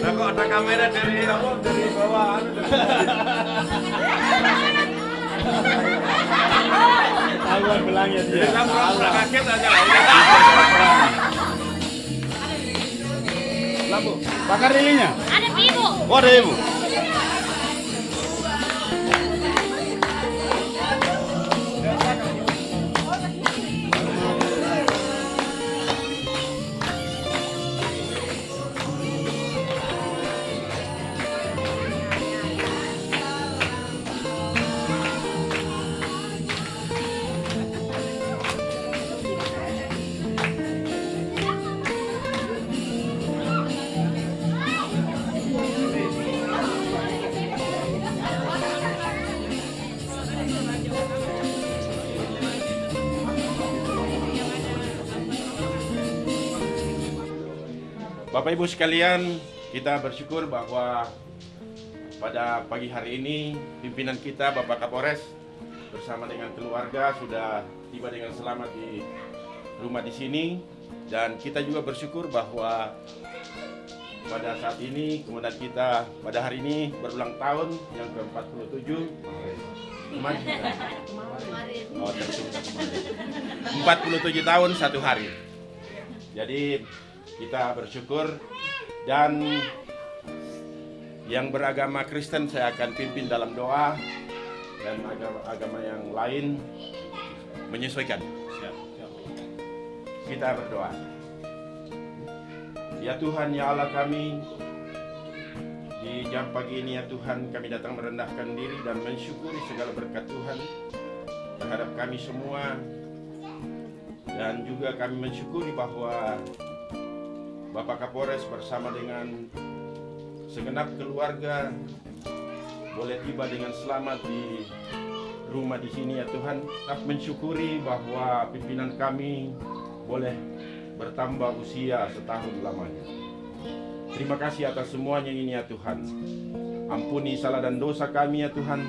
Nah kok ada kamera dari apa? Dari bawah belangnya dia. Kita pura-pura kaget aja. Lampu. Bakar lilinnya. Ada ibu. Oh, ada ibu. Bapak Ibu sekalian, kita bersyukur bahwa pada pagi hari ini pimpinan kita Bapak Kapolres bersama dengan keluarga sudah tiba dengan selamat di rumah di sini. Dan kita juga bersyukur bahwa pada saat ini kemudian kita pada hari ini berulang tahun yang ke-47 kemarin. Oh, tertunda kemarin. 47 tahun satu hari. Jadi kita bersyukur dan yang beragama Kristen saya akan pimpin dalam doa dan agama-agama yang lain menyesuaikan. Kita berdoa. Ya Tuhan, ya Allah kami, di jam pagi ini ya Tuhan kami datang merendahkan diri dan mensyukuri segala berkat Tuhan terhadap kami semua dan juga kami mensyukuri bahwa Bapak Kapolres bersama dengan segenap keluarga boleh tiba dengan selamat di rumah di sini ya Tuhan. Kami mensyukuri bahwa pimpinan kami boleh bertambah usia setahun lamanya. Terima kasih atas semuanya ini ya Tuhan. Ampuni salah dan dosa kami ya Tuhan,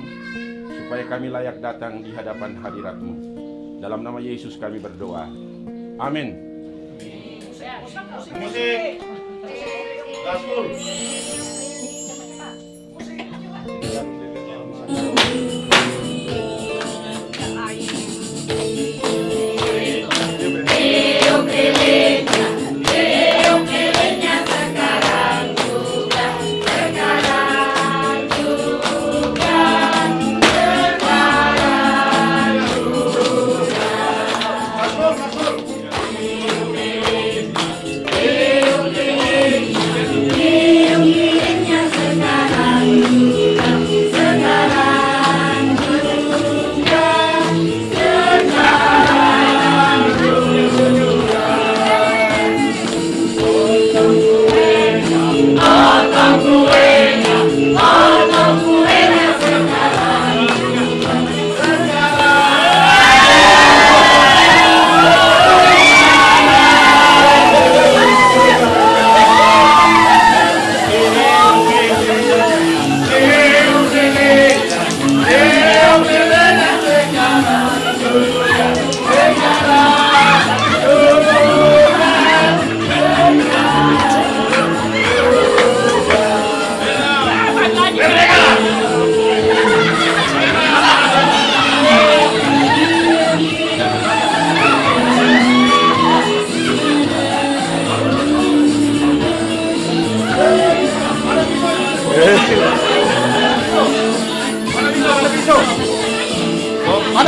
supaya kami layak datang di hadapan hadirat-Mu. Dalam nama Yesus kami berdoa. Amin. 무식 나술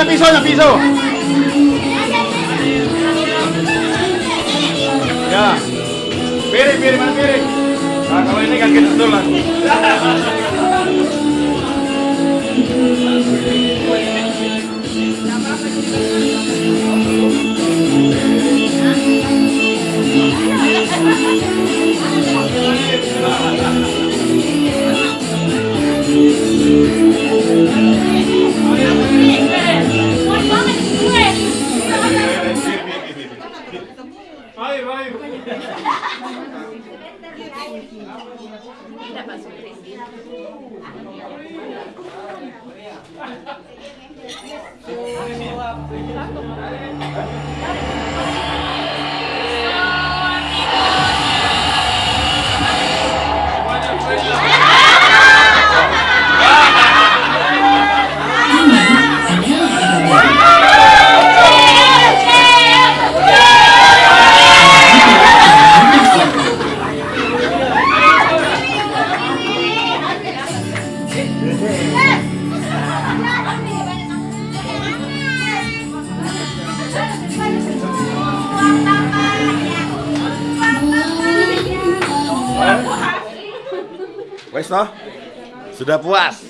Gaspol. Mana pisaunya pisau? Ya. Piring, piring, mana piring? Nah, kalau ini kan kita tulang. Ayo, Gracias. Sudah puas?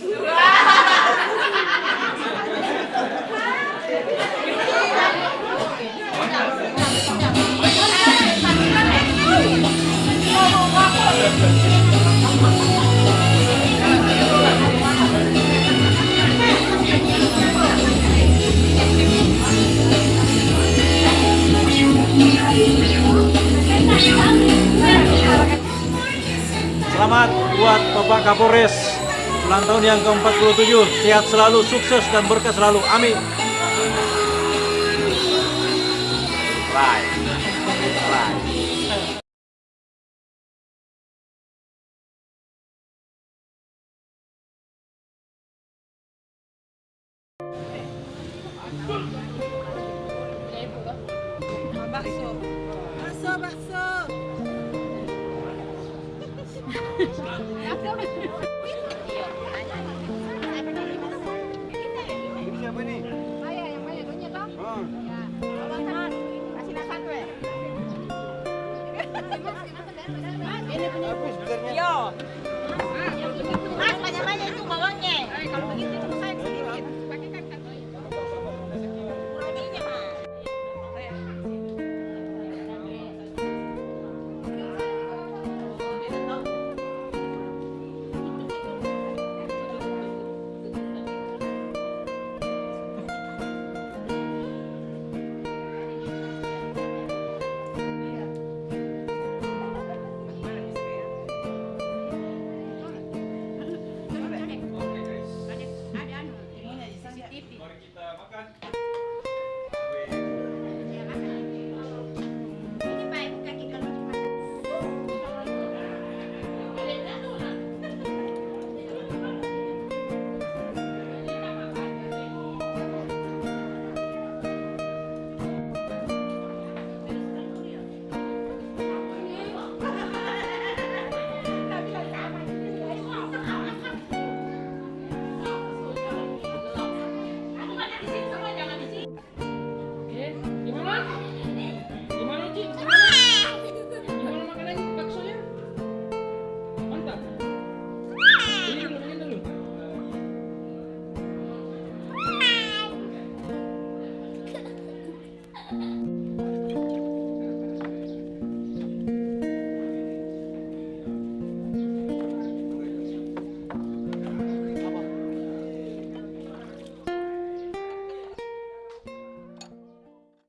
Selamat buat Bapak Kapolres ulang tahun yang ke-47. Sehat selalu, sukses dan berkah selalu. Amin. Right. Right. Bakso. Bakso, bakso.